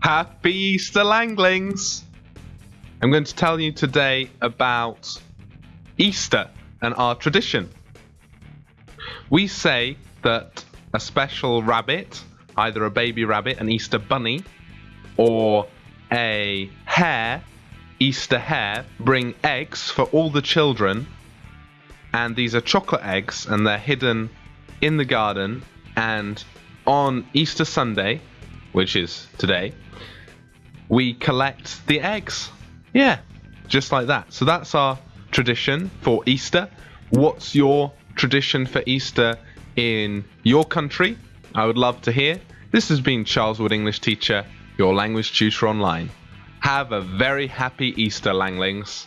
Happy Easter, Langlings! I'm going to tell you today about Easter and our tradition. We say that a special rabbit, either a baby rabbit, an Easter bunny, or a hare, Easter hare, bring eggs for all the children. And these are chocolate eggs, and they're hidden in the garden. And on Easter Sunday, which is today, we collect the eggs. Yeah, just like that. So that's our tradition for Easter. What's your tradition for Easter in your country? I would love to hear. This has been Charles Wood English Teacher, your language tutor online. Have a very happy Easter, Langlings.